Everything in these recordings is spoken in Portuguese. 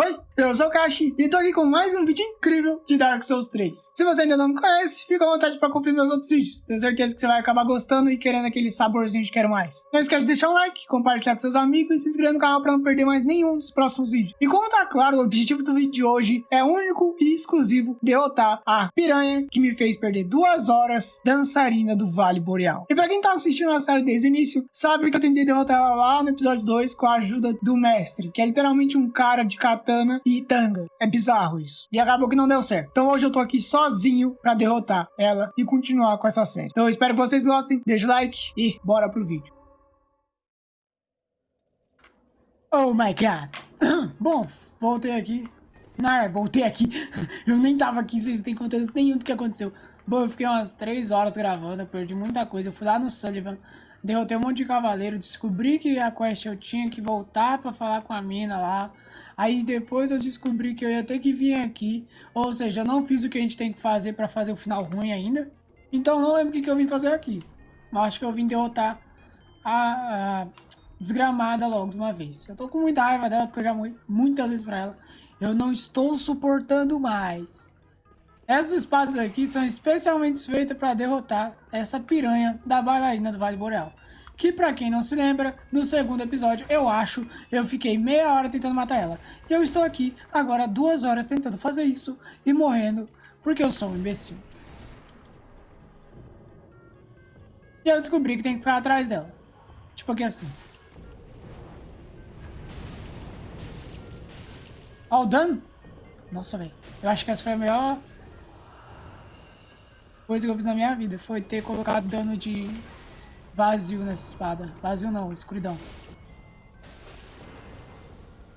Oi, eu sou o Kashi e tô aqui com mais um vídeo incrível de Dark Souls 3. Se você ainda não me conhece, fica à vontade para conferir meus outros vídeos. Tenho certeza que você vai acabar gostando e querendo aquele saborzinho de quero mais. Não esquece de deixar um like, compartilhar com seus amigos e se inscrever no canal para não perder mais nenhum dos próximos vídeos. E como tá claro, o objetivo do vídeo de hoje é único e exclusivo derrotar a piranha que me fez perder duas horas dançarina do Vale Boreal. E pra quem tá assistindo a série desde o início, sabe que eu tentei derrotar ela lá no episódio 2 com a ajuda do mestre, que é literalmente um cara de katana katana e tanga. É bizarro isso. E acabou que não deu certo. Então hoje eu tô aqui sozinho pra derrotar ela e continuar com essa série. Então eu espero que vocês gostem. Deixa o like e bora pro vídeo. Oh my god. Bom, voltei aqui. Não, voltei aqui. eu nem tava aqui, vocês não têm contexto nenhum do que aconteceu. Bom, eu fiquei umas 3 horas gravando, eu perdi muita coisa. Eu fui lá no Sullivan, derrotei um monte de cavaleiro, descobri que a quest eu tinha que voltar pra falar com a mina lá. Aí depois eu descobri que eu ia ter que vir aqui, ou seja, eu não fiz o que a gente tem que fazer pra fazer o final ruim ainda. Então não lembro o que, que eu vim fazer aqui. Mas acho que eu vim derrotar a, a desgramada logo de uma vez. Eu tô com muita raiva dela, porque eu já morri muitas vezes pra ela. Eu não estou suportando mais. Essas espadas aqui são especialmente feitas para derrotar essa piranha da bailarina do Vale Boreal que pra quem não se lembra, no segundo episódio, eu acho, eu fiquei meia hora tentando matar ela. E eu estou aqui, agora duas horas tentando fazer isso e morrendo, porque eu sou um imbecil. E eu descobri que tem que ficar atrás dela. Tipo aqui assim. Ó o dano. Nossa, velho. Eu acho que essa foi a melhor coisa que eu fiz na minha vida. Foi ter colocado dano de vazio nessa espada. Vazio não, escuridão.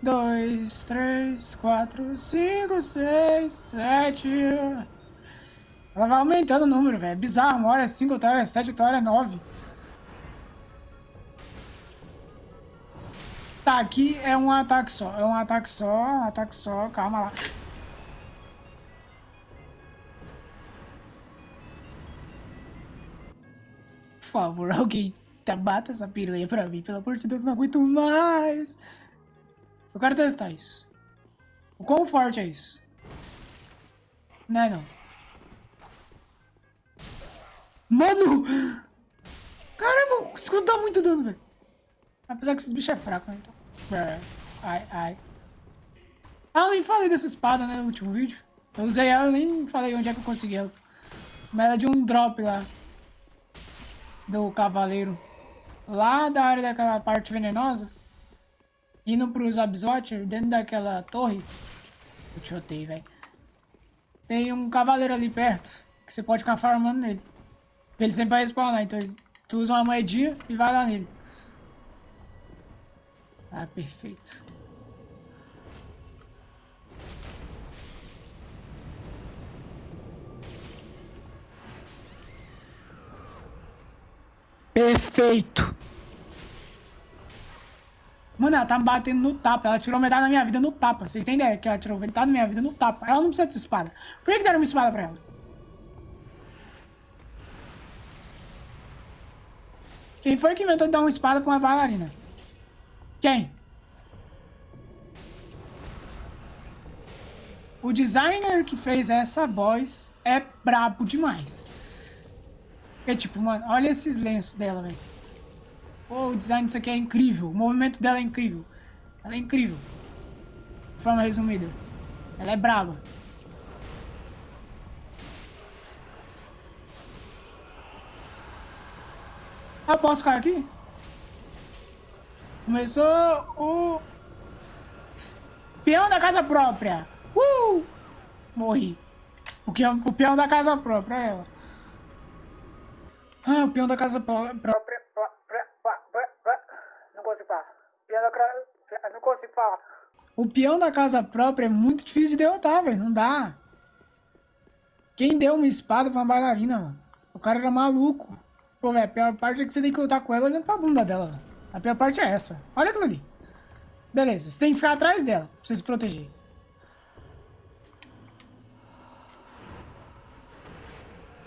Dois, três, quatro, cinco, seis, sete. Ela vai aumentando o número, velho. É bizarro. Uma hora é cinco, outra hora é sete, outra hora é nove. Tá, aqui é um ataque só. É um ataque só, um ataque só. Calma lá. Favor, alguém bata essa piranha pra mim. Pelo amor de Deus, não aguento mais. Eu quero testar isso. O quão forte é isso? Não é não. Mano! Caramba, o escudo dá muito dano, velho. Apesar que esses bichos é fraco, né? Então. É. Ai, ai. Ah, nem falei dessa espada, né, no último vídeo. Eu usei ela, nem falei onde é que eu consegui ela. Mas ela é de um drop lá do cavaleiro lá da área daquela parte venenosa, indo pros Absorter, dentro daquela torre, eu te odeio, velho. Tem um cavaleiro ali perto, que você pode ficar farmando nele. Ele sempre vai respawnar, então tu usa uma moedinha e vai lá nele. Ah, perfeito. Perfeito. Mano, ela tá me batendo no tapa. Ela tirou metade da minha vida no tapa. Vocês têm ideia que ela tirou metade da minha vida no tapa. Ela não precisa de espada. Por que, que deram uma espada pra ela? Quem foi que inventou de dar uma espada pra uma bailarina? Quem? O designer que fez essa voz é brabo demais. É tipo, mano, olha esses lenços dela, velho. O design disso aqui é incrível. O movimento dela é incrível. Ela é incrível. De forma resumida. Ela é braba. Ah, posso cair aqui? Começou o... Peão da casa própria. Uh! Morri. O, peão, o peão da casa própria, é ela. Ah, o peão da casa própria. Não consigo falar. Peão da... Não consigo falar. O peão da casa própria é muito difícil de derrotar, velho. Não dá. Quem deu uma espada pra uma bailarina, mano? O cara era maluco. Pô, velho, a pior parte é que você tem que lutar com ela olhando pra bunda dela. A pior parte é essa. Olha aquilo ali. Beleza, você tem que ficar atrás dela pra você se proteger.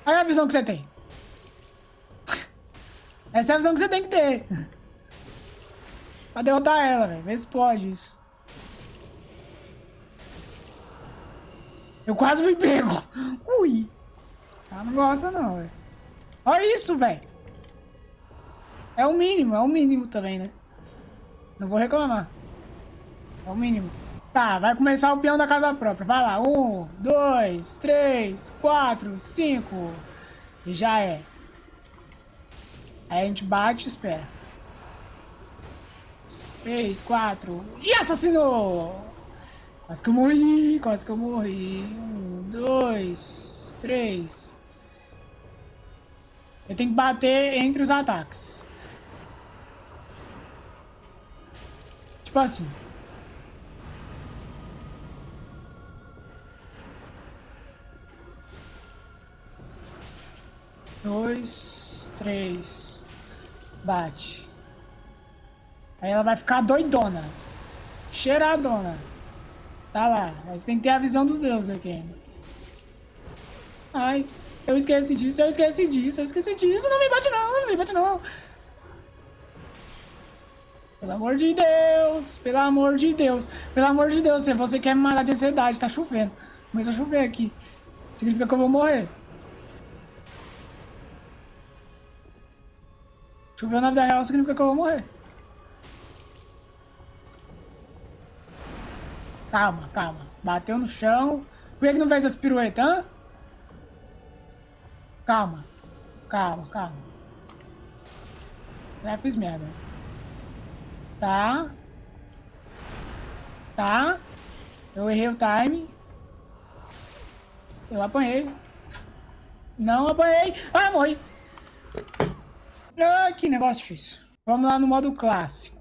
Olha a visão que você tem. Essa é a visão que você tem que ter. Pra derrotar ela, velho. Vê se pode isso. Eu quase fui pego. Ui. Ela não gosta não, velho. Olha isso, velho. É o mínimo, é o mínimo também, né? Não vou reclamar. É o mínimo. Tá, vai começar o peão da casa própria. Vai lá. Um, dois, três, quatro, cinco. E já é. Aí a gente bate e espera. Três, quatro. E assassinou! Quase que eu morri, quase que eu morri. Um, dois, três. Eu tenho que bater entre os ataques. Tipo assim. Dois, três. Bate. Aí ela vai ficar doidona. Cheiradona. Tá lá. Mas tem que ter a visão dos deuses aqui. Ai, eu esqueci disso, eu esqueci disso, eu esqueci disso. Não me bate não, não me bate não. Pelo amor de Deus, pelo amor de Deus, pelo amor de Deus, se você quer me matar de ansiedade, tá chovendo. Começa a chover aqui. Significa que eu vou morrer. Choveu na vida real significa que eu vou morrer. Calma, calma. Bateu no chão. Por que, não fez as piruetas, hã? Calma. Calma, calma. Já fiz merda. Tá. Tá. Eu errei o time. Eu apanhei. Não apanhei. Ah, morri. Ah, que negócio difícil. Vamos lá no modo clássico.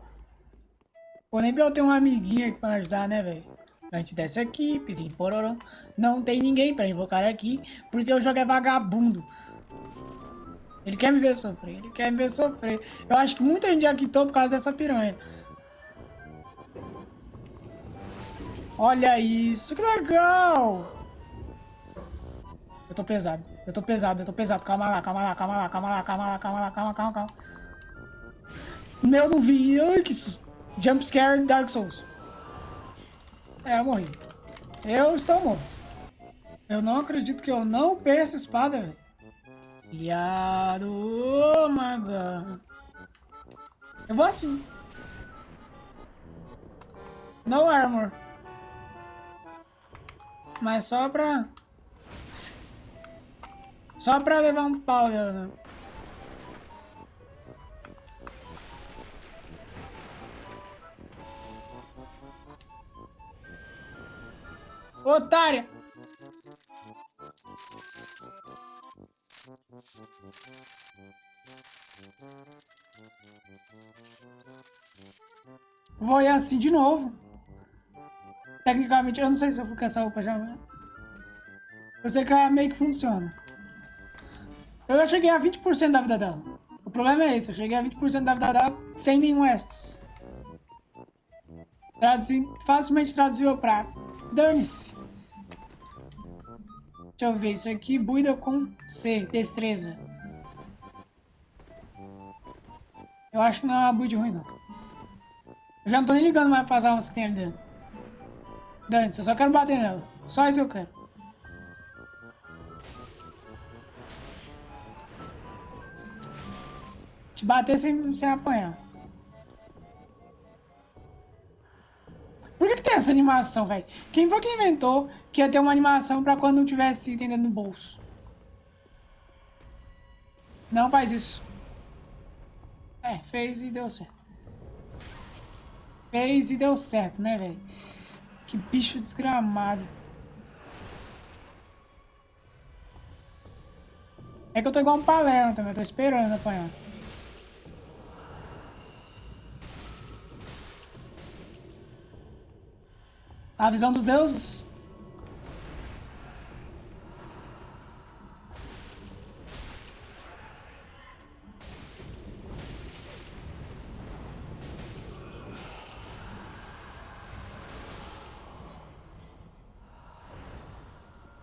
Pô, nem eu ter um amiguinho aqui pra ajudar, né, velho? A gente desce aqui, pirim pororó. Não tem ninguém pra invocar aqui, porque o jogo é vagabundo. Ele quer me ver sofrer, ele quer me ver sofrer. Eu acho que muita gente já quitou por causa dessa piranha. Olha isso, que legal! Tô pesado, eu tô pesado, eu tô pesado. Calma lá, calma lá, calma lá, calma lá, calma lá, calma lá, calma, calma, calma. Meu, não vi. Ai, que susto. Jump scare Dark Souls. É, eu morri. Eu estou morto. Eu não acredito que eu não perca essa espada, velho. God. Eu vou assim. No armor. Mas só pra... Só pra levar um pau, né? Otária! Vou ir assim de novo. Tecnicamente, eu não sei se eu fui com essa roupa já. Eu sei que meio que funciona. Eu já cheguei a 20% da vida dela. O problema é esse, eu cheguei a 20% da vida dela sem nenhum Estus. Traduzi, facilmente traduzível pra dane-se. Deixa eu ver, isso aqui, buida com C, destreza. Eu acho que não é uma build ruim, não. Eu já não tô nem ligando mais para as almas que tem ali dentro. Dane, eu só quero bater nela. Só isso que eu quero. Te bater sem, sem apanhar. Por que, que tem essa animação, velho? Quem foi que inventou que ia ter uma animação pra quando não tivesse item dentro do bolso? Não faz isso. É, fez e deu certo. Fez e deu certo, né, velho? Que bicho desgramado. É que eu tô igual um palermo também, eu tô esperando apanhar. A visão dos deuses.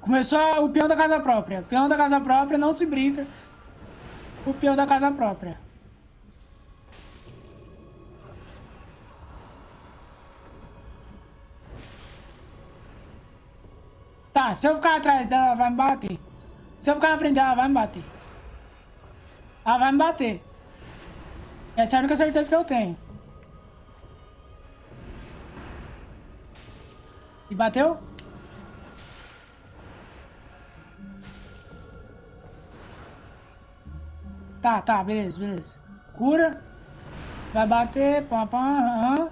Começou o peão da casa própria. O peão da casa própria não se brinca. O peão da casa própria. Se eu ficar atrás dela, ela vai me bater. Se eu ficar na frente dela, ela vai me bater. Ela vai me bater. Essa é a única certeza que eu tenho. E bateu? Tá, tá, beleza, beleza. Cura. Vai bater, aham.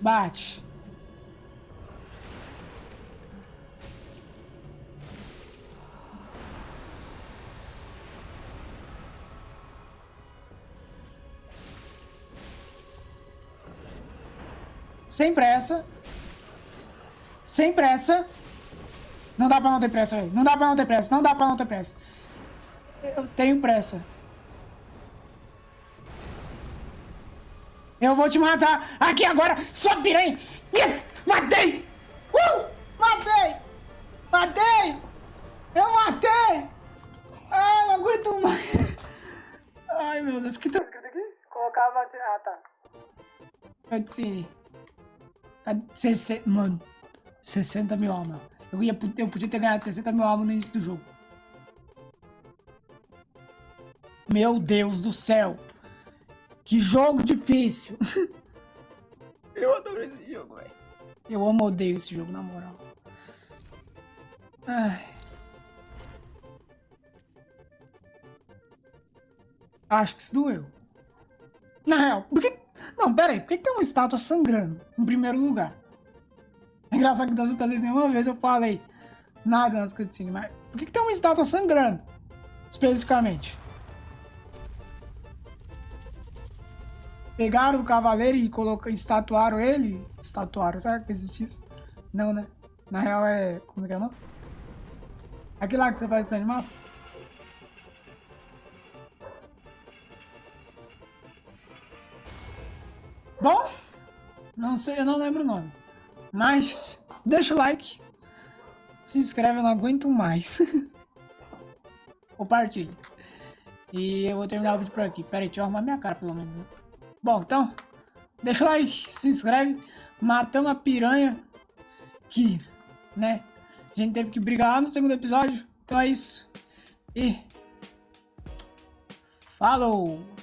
Bate. Sem pressa. Sem pressa. Não dá pra não ter pressa, velho. Não dá pra não ter pressa. Não dá pra não ter pressa. Eu tenho pressa. Eu vou te matar aqui agora, sua piranha! Yes! Matei! Uh! Matei! Matei! Eu matei! Ah, não aguento mais! Ai, meu Deus, que tá... Colocava... Ah, tá. Cutscene. 60, mano, 60 mil almas. Eu, ia, eu podia ter ganhado 60 mil almas no início do jogo. Meu Deus do céu. Que jogo difícil. eu adoro esse jogo, velho. Eu amo odeio esse jogo, na moral. Ai. Acho que isso doeu. Na real, por que não, pera aí, por que, tem uma estátua sangrando em primeiro lugar? É engraçado que das outras vezes nenhuma vez eu falei nada nas cutscenes, mas por que, tem uma estátua sangrando? Especificamente. Pegaram o cavaleiro e colocaram, estatuaram ele? Estatuaram, será que existe isso? Não, né? Na real é... como é que é o nome? Aquele lá que você faz dos animais? Bom, não sei, eu não lembro o nome. Mas, deixa o like. Se inscreve, eu não aguento mais. Compartilhe. E eu vou terminar o vídeo por aqui. Pera aí, deixa eu arrumar minha cara pelo menos. Né? Bom, então, deixa o like, se inscreve. Matamos a piranha que, né, a gente teve que brigar lá no segundo episódio. Então é isso. E... Falou!